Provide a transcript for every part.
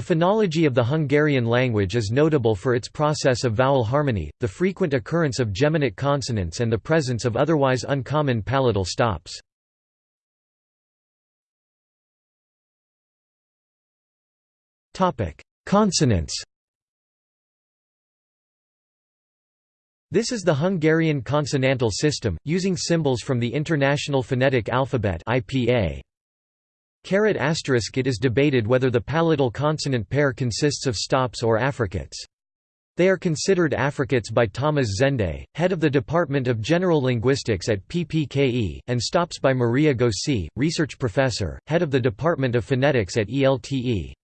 The phonology of the Hungarian language is notable for its process of vowel harmony, the frequent occurrence of geminate consonants and the presence of otherwise uncommon palatal stops. Consonants This is the Hungarian consonantal system, using symbols from the International Phonetic Alphabet IPA. Caret asterisk it is debated whether the palatal consonant pair consists of stops or affricates. They are considered affricates by Tamás Szende, head of the Department of General Linguistics at PPKE, and stops by Maria Gósy, research professor, head of the Department of Phonetics at ELTE.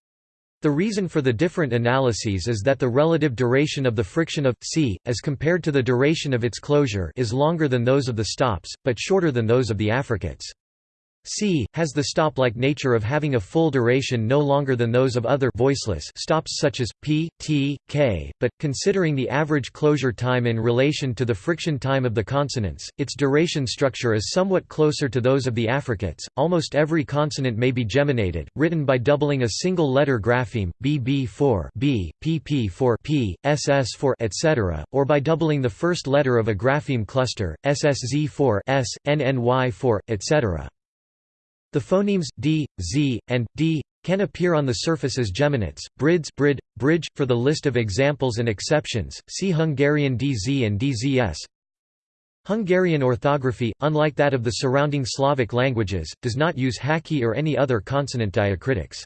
The reason for the different analyses is that the relative duration of the friction of c, as compared to the duration of its closure is longer than those of the stops, but shorter than those of the affricates. C has the stop-like nature of having a full duration no longer than those of other voiceless stops such as p, t, k, but considering the average closure time in relation to the friction time of the consonants, its duration structure is somewhat closer to those of the affricates. Almost every consonant may be geminated, written by doubling a single letter grapheme bb for b, pp for p, ss for etc., or by doubling the first letter of a grapheme cluster, ssz for s, nny for etc. The phonemes d, z, and d can appear on the surface as geminates. Brids brid, bridge. For the list of examples and exceptions, see Hungarian DZ and DZS. Hungarian orthography, unlike that of the surrounding Slavic languages, does not use haki or any other consonant diacritics.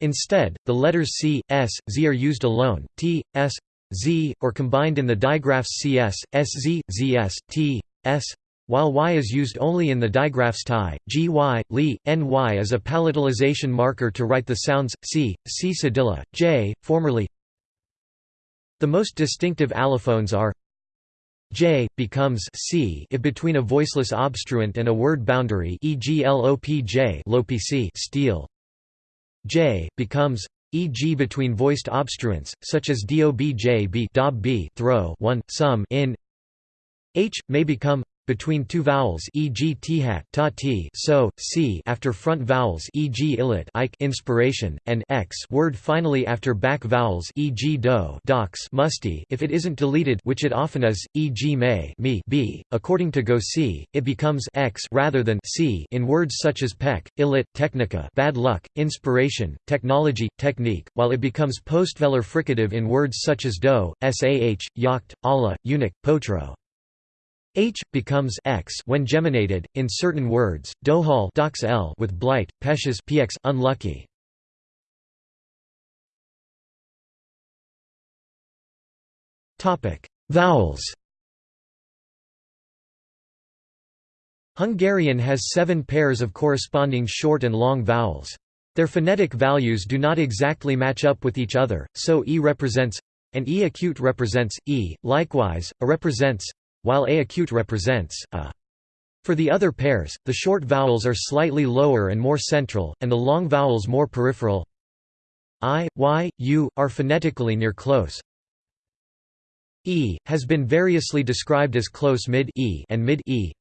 Instead, the letters c, s, z are used alone, t, s, z, or combined in the digraphs cs, sz, zs, t, s, while y is used only in the digraphs ti, gy, li, ny is a palatalization marker to write the sounds c, c cedilla, j, formerly. The most distinctive allophones are j becomes c if between a voiceless obstruent and a word boundary e.g. lopj lopc steel. j becomes e.g. between voiced obstruents such as dobj b dob b throw 1 some in h may become between two vowels e.g. t-hat ta t so c after front vowels e.g. illit ike inspiration and x word finally after back vowels e.g. do dox musty if it isn't deleted which it often is e.g. may me b according to Gósy it becomes x rather than c in words such as peck illit technica bad luck inspiration technology technique while it becomes postvelar fricative in words such as do sah yacht allah eunuch potro H becomes x when geminated in certain words. Dohal dox l with blight, peshes px unlucky. Topic: Vowels. Hungarian has seven pairs of corresponding short and long vowels. Their phonetic values do not exactly match up with each other, so e represents and e acute represents e. Likewise, a represents while a acute represents a. For the other pairs, the short vowels are slightly lower and more central, and the long vowels more peripheral. I, y, u, are phonetically near close. E, has been variously described as close mid e and mid e,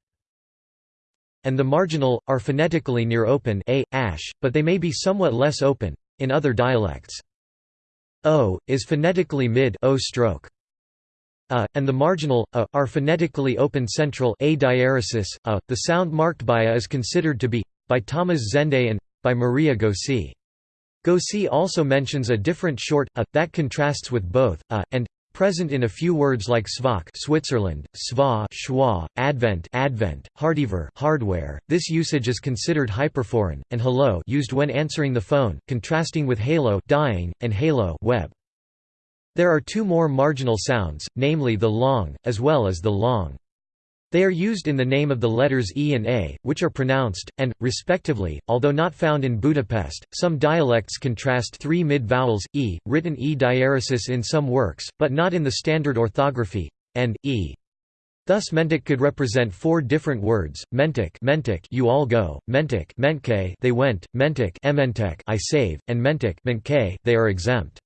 and the marginal, are phonetically near open a, ash, but they may be somewhat less open, in other dialects. O, is phonetically mid o stroke a, and the marginal a, are phonetically open central a diaeresis, a. The sound marked by a is considered to be, by Tamás Szende and, by Maria Gósy. Gósy also mentions a different short a, that contrasts with both a, and present in a few words like svak Switzerland, sva schwa, advent advent, hardiver hardware. This usage is considered hyperforeign, and hello used when answering the phone, contrasting with halo dying, and halo web. There are two more marginal sounds, namely the long, as well as the long. They are used in the name of the letters E and A, which are pronounced, and, respectively, although not found in Budapest. Some dialects contrast three mid vowels, E, written E diaeresis in some works, but not in the standard orthography, and E. Thus mentic could represent four different words: mentic, mentic, you all go; mentic, mentke, they went; mentic, ementek, I save; and mentic, mentke, they are exempt.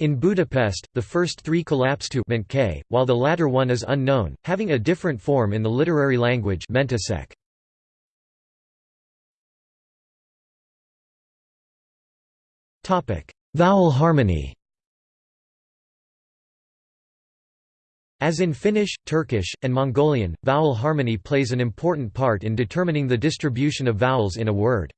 In Budapest, the first three collapse to Mentke, while the latter one is unknown, having a different form in the literary language Mentasek. vowel harmony As in Finnish, Turkish, and Mongolian, vowel harmony plays an important part in determining the distribution of vowels in a word.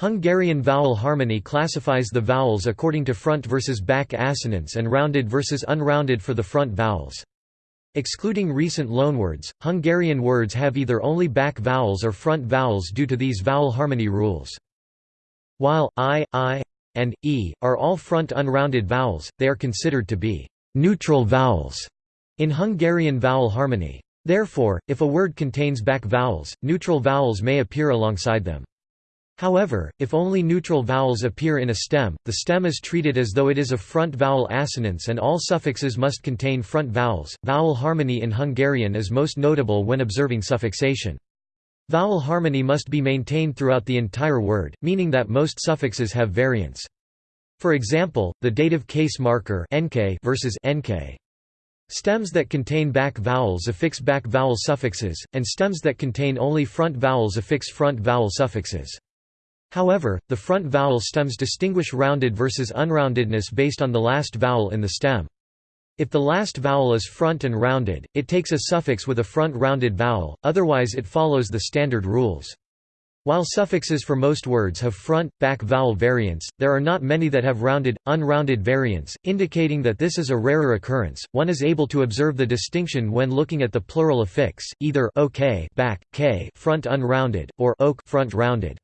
Hungarian vowel harmony classifies the vowels according to front versus back assonance and rounded versus unrounded for the front vowels. Excluding recent loanwords, Hungarian words have either only back vowels or front vowels due to these vowel harmony rules. While i, i, and e are all front unrounded vowels, they are considered to be neutral vowels in Hungarian vowel harmony. Therefore, if a word contains back vowels, neutral vowels may appear alongside them. However, if only neutral vowels appear in a stem, the stem is treated as though it is a front vowel assonance and all suffixes must contain front vowels. Vowel harmony in Hungarian is most notable when observing suffixation. Vowel harmony must be maintained throughout the entire word, meaning that most suffixes have variants. For example, the dative case marker nk versus nk. Stems that contain back vowels affix back vowel suffixes, and stems that contain only front vowels affix front vowel suffixes. However, the front vowel stems distinguish rounded versus unroundedness based on the last vowel in the stem. If the last vowel is front and rounded, it takes a suffix with a front rounded vowel, otherwise it follows the standard rules. While suffixes for most words have front, back vowel variants, there are not many that have rounded, unrounded variants, indicating that this is a rarer occurrence. One is able to observe the distinction when looking at the plural affix, either ok back, k front unrounded, or ok front rounded.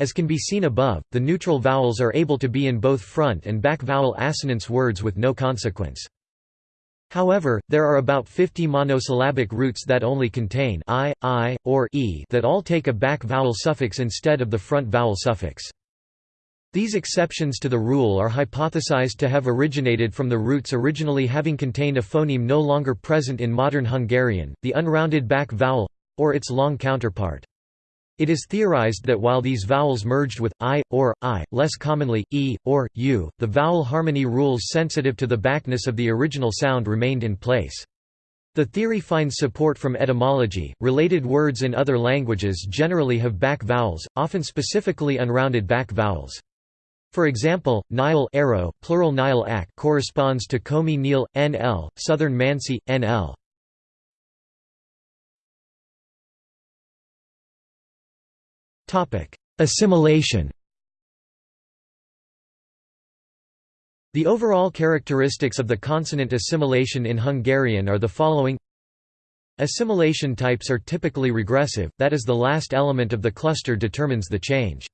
As can be seen above, the neutral vowels are able to be in both front and back vowel assonance words with no consequence. However, there are about 50 monosyllabic roots that only contain i, i, or e that all take a back vowel suffix instead of the front vowel suffix. These exceptions to the rule are hypothesized to have originated from the roots originally having contained a phoneme no longer present in modern Hungarian, the unrounded back vowel—or its long counterpart. It is theorized that while these vowels merged with i, or, i, less commonly, e, or, u, the vowel harmony rules sensitive to the backness of the original sound remained in place. The theory finds support from etymology. Related words in other languages generally have back vowels, often specifically unrounded back vowels. For example, Nile arrow, plural Nile corresponds to Komi Nil, nl, Southern Mansi, nl. Assimilation The overall characteristics of the consonant assimilation in Hungarian are the following Assimilation types are typically regressive, that is the last element of the cluster determines the change.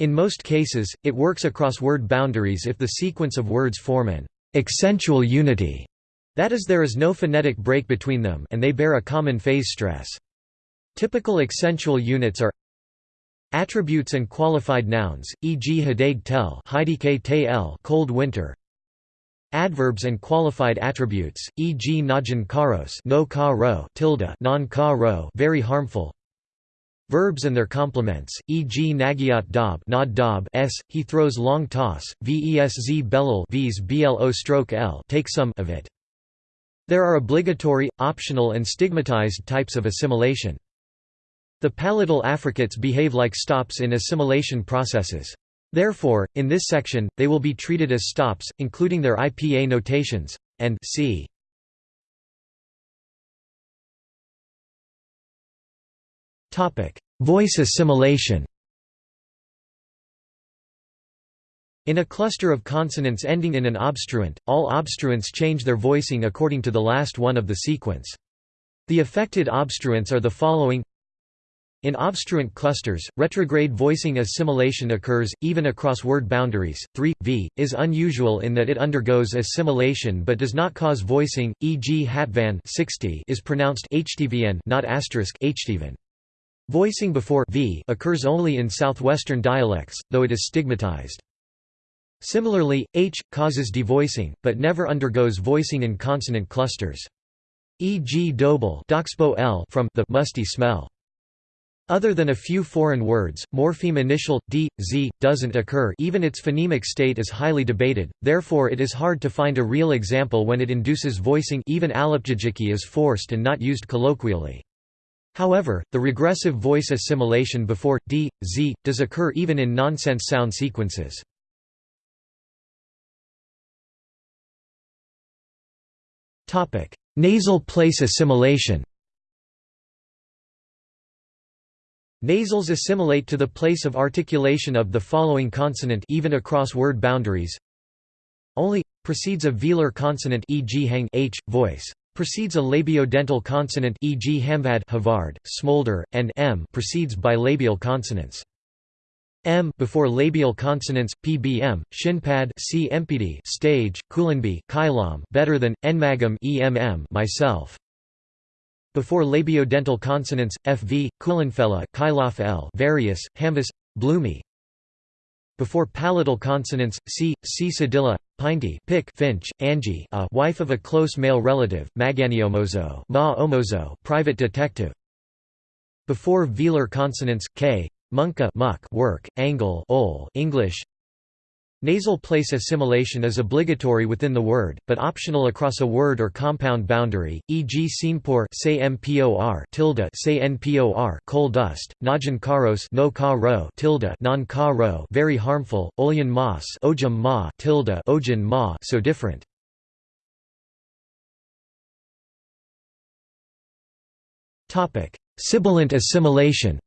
In most cases, it works across word boundaries if the sequence of words form an accentual unity, that is there is no phonetic break between them and they bear a common phase stress. Typical accentual units are Attributes and qualified nouns, e.g. Hadag tel cold winter. Adverbs and qualified attributes, e.g. najan karos tilde very harmful. Verbs and their complements, e.g. nagiat dob nod dob s, he throws long toss, vesz belul v's blo stroke l take some of it. There are obligatory, optional and stigmatized types of assimilation. The palatal affricates behave like stops in assimilation processes. Therefore, in this section, they will be treated as stops, including their IPA notations, and c. Voice assimilation In a cluster of consonants ending in an obstruent, all obstruents change their voicing according to the last one of the sequence. The affected obstruents are the following in obstruent clusters, retrograde voicing assimilation occurs, even across word boundaries. 3. V is unusual in that it undergoes assimilation but does not cause voicing, e.g. hatvan 60 is pronounced htvn not asterisk. Voicing before v occurs only in southwestern dialects, though it is stigmatized. Similarly, h causes devoicing, but never undergoes voicing in consonant clusters. E.g. dobel from the musty smell. Other than a few foreign words, morpheme initial, d, z, doesn't occur even its phonemic state is highly debated, therefore it is hard to find a real example when it induces voicing even alopjajiki is forced and not used colloquially. However, the regressive voice assimilation before, d, z, does occur even in nonsense sound sequences. Nasal place assimilation Nasals assimilate to the place of articulation of the following consonant even across word boundaries. Only precedes a velar consonant e.g. hang h voice precedes a labiodental consonant e.g. hamvad havard, smolder, and m precedes bilabial consonants. M before labial consonants, PBM, Shinpad C stage, Kulanbi Kailam better than, Enmagam EMM myself. Before labiodental consonants, FV, Kulanfella Kailaf L various, Hamvis, Bloomy. Before palatal consonants, C, C cedilla, Pinty Pick Finch, Angie a wife of a close male relative, Maganiomozo Ma Omozo private detective. Before velar consonants, K, Munka muck work, angle ol English Nasal place assimilation is obligatory within the word, but optional across a word or compound boundary, e.g. Say tilde say npor coal dust, Najan karos no ka ro tilde non ka ro very harmful, Olyan mas ojum ma tilde ma so different. Sibilant assimilation.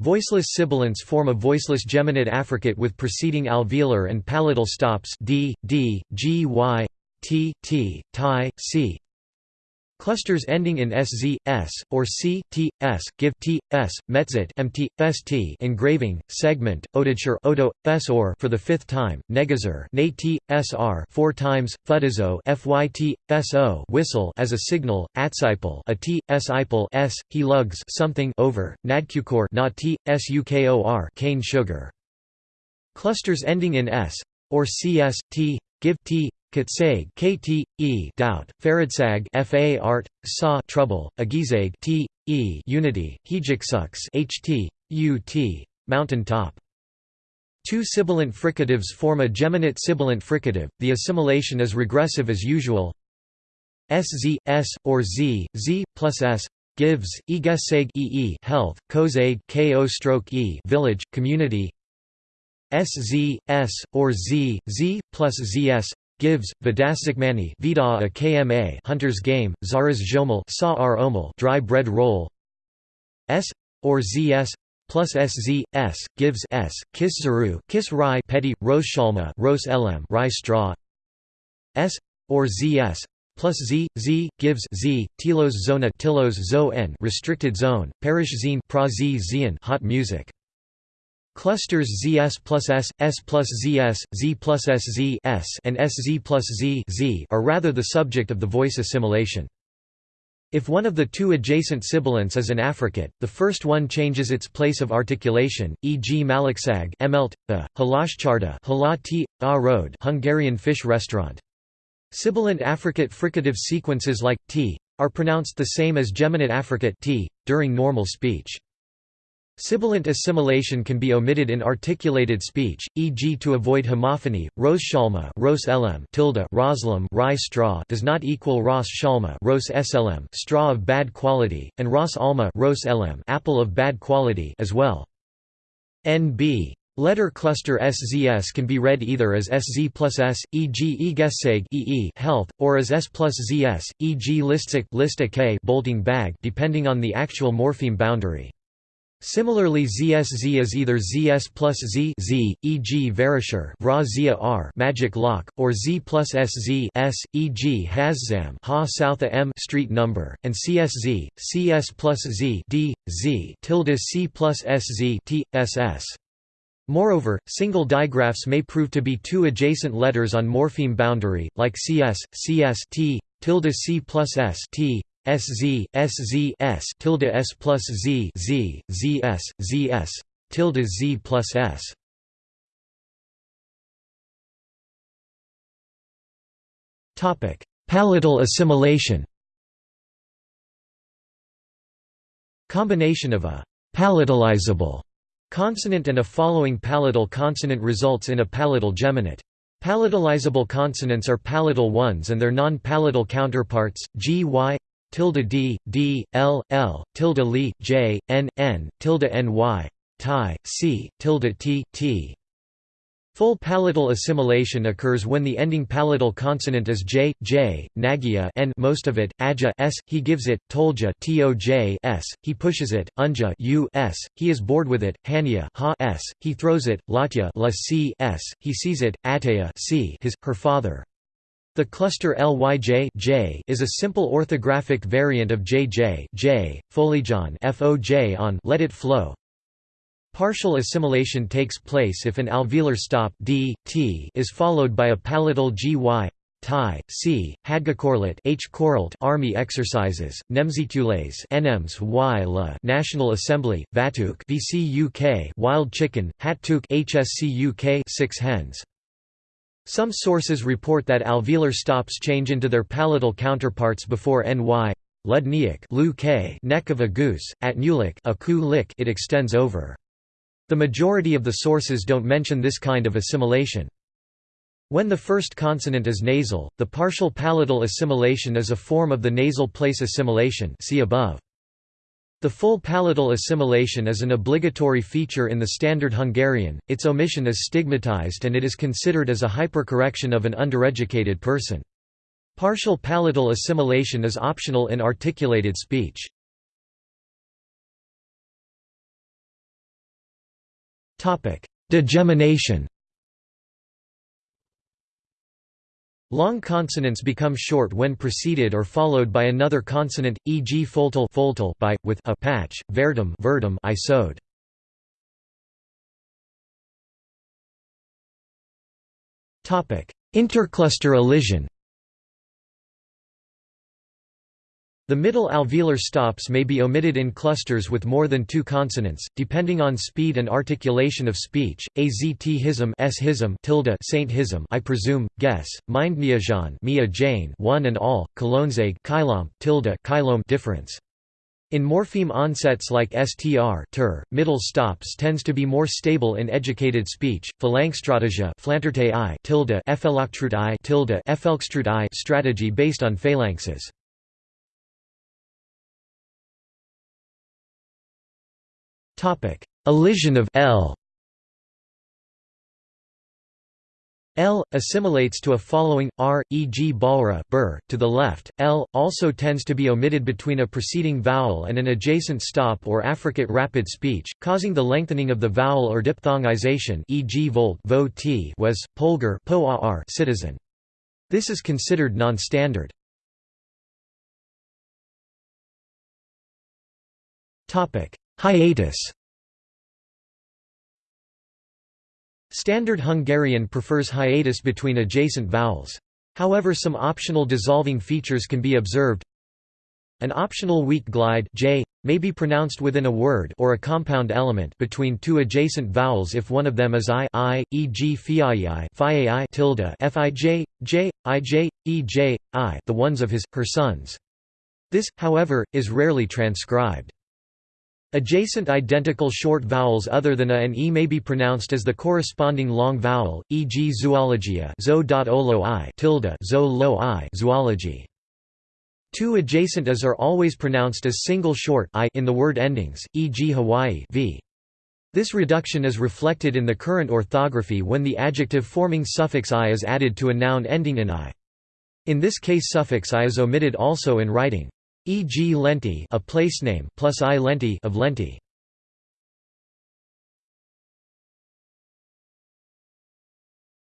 Voiceless sibilants form a voiceless geminate affricate with preceding alveolar and palatal stops d, d, g, y, t, t, c. Clusters ending in sz, s, or c, t, s, give t, s, metzit mt, st engraving, segment, odature odo, s or for the fifth time, negazer na sr four times, fudizo fyt, so whistle as a signal, atsipal a t, sipal s, he lugs something over, nadkukor not t, cane sugar. Clusters ending in s, or cs, t, give t, Katsag KT E doubt Faradsag FA art Sa trouble Agizag T E unity Hejiksuks HT UT mountain top Two sibilant fricatives form a geminate sibilant fricative the assimilation is regressive as usual. SZ S or Z Z plus S gives Egeseg EE health Kozag KO stroke E village community. SZ S or Z Z plus ZS gives Vidasakmani Vida a KMA Hunter's Game Zaras Jomel Sa Dry Bread Roll. S. or ZS plus SZ S gives S Kiss Zaru Kiss Rye Petty Rose Shalma Rose Elem Rye Straw. S. or ZS plus Z Z gives Z Tilos Zona Tilos Zo N restricted zone Parish Zine Pra Z Zian hot music Clusters ZS plus S, S plus ZS, Z plus SZ S and SZ plus Z, Z are rather the subject of the voice assimilation. If one of the two adjacent sibilants is an affricate, the first one changes its place of articulation, e.g. Malaksag emelt, the, Halashcharda Halati, Hungarian fish restaurant. Sibilant affricate fricative sequences like t are pronounced the same as geminate affricate t during normal speech. Sibilant assimilation can be omitted in articulated speech, e.g. to avoid homophony. Rose shalma ros lm tilde roslam rye straw does not equal ros shalma ros slm straw of bad quality, and ros alma ros lm apple of bad quality as well. NB Letter cluster SZS can be read either as SZ plus S, e.g. egeseg EE health, or as S plus ZS, e.g. listic lista bolting bag depending on the actual morpheme boundary. Similarly ZSZ is either ZS plus Z, Z e.g. Verisher Vra Zia R magic lock, or Z plus SZ S, e.g. Haszam Ha Southa M street number, and CSZ, CS plus Z D, Z tilde C plus SZ T, SS. Moreover, single digraphs may prove to be two adjacent letters on morpheme boundary, like CS, CS T, tilde C plus S T, SZ, SZ S tilde S plus Z Z, ZS, ZS, tilde Z plus S. Topic: Palatal assimilation. Combination of a palatalizable consonant and a following palatal consonant results in a palatal geminate. Palatalizable consonants are palatal ones and their non-palatal counterparts, g, y, tilde d, d, l, l, tilde li, j, n, n, tilde ny, ti, c, tilde t, t. Full palatal assimilation occurs when the ending palatal consonant is j, j, nagya n most of it, aja s, he gives it, tolja toj s, he pushes it, unja u s, he is bored with it, hanya ha s, he throws it, latya la c s, he sees it, ataya c his, her father. The cluster Lyj j is a simple orthographic variant of jj j, folijon foj on let it flow, Partial assimilation takes place if an alveolar stop d, t is followed by a palatal gy Thai, c. Hadgakorlat H. Koralt Army Exercises, Nemzikules NMs y la National Assembly, Vatuk VC UK Wild Chicken, Hattuk HSC UK Six Hens. Some sources report that alveolar stops change into their palatal counterparts before ny Ludniak neck of a goose, at Nulik it extends over. The majority of the sources don't mention this kind of assimilation. When the first consonant is nasal, the partial palatal assimilation is a form of the nasal place assimilation see above. The full palatal assimilation is an obligatory feature in the Standard Hungarian, its omission is stigmatized and it is considered as a hypercorrection of an undereducated person. Partial palatal assimilation is optional in articulated speech. Degemination Long consonants become short when preceded or followed by another consonant, e.g. foltal, by, with a patch, verdum, verdum I sewed. Intercluster elision The middle alveolar stops may be omitted in clusters with more than two consonants, depending on speed and articulation of speech. Azt hism s hism tilde saint hism I presume, guess, mind niajan Mia Jane one and all, kolonzeg kylom tilde kylom difference. In morpheme onsets like str ter, middle stops tends to be more stable in educated speech. Phalanxstrategia tilde tilde strategy based on phalanxes. Topic: Elision of L. L assimilates to a following r, e.g. balra bur, to the left. L also tends to be omitted between a preceding vowel and an adjacent stop or affricate rapid speech, causing the lengthening of the vowel or diphthongization, e.g. volt, vo t was polgar po -ar, citizen. This is considered non-standard. Topic: Hiatus Standard Hungarian prefers hiatus between adjacent vowels. However some optional dissolving features can be observed. An optional weak glide j may be pronounced within a word or a compound element between two adjacent vowels if one of them is i, I e.g. fiai, fiai tilde, fij, j, ij, ej, i, the ones of his, her sons. This, however, is rarely transcribed. Adjacent identical short vowels other than a and e may be pronounced as the corresponding long vowel, e.g. zoologia zo tilde zo lo i zoology. Two adjacent as are always pronounced as single short i in the word endings, e.g. Hawaii v. This reduction is reflected in the current orthography when the adjective forming suffix i is added to a noun ending in i. In this case suffix i is omitted also in writing. E.g. Lenti a place name plus I Lenti of Lenti.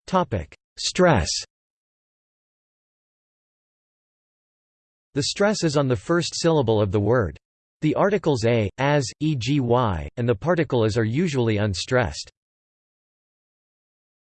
Topic: Stress. The stress is on the first syllable of the word. The articles a, as, e.g. y, and the particle is are usually unstressed.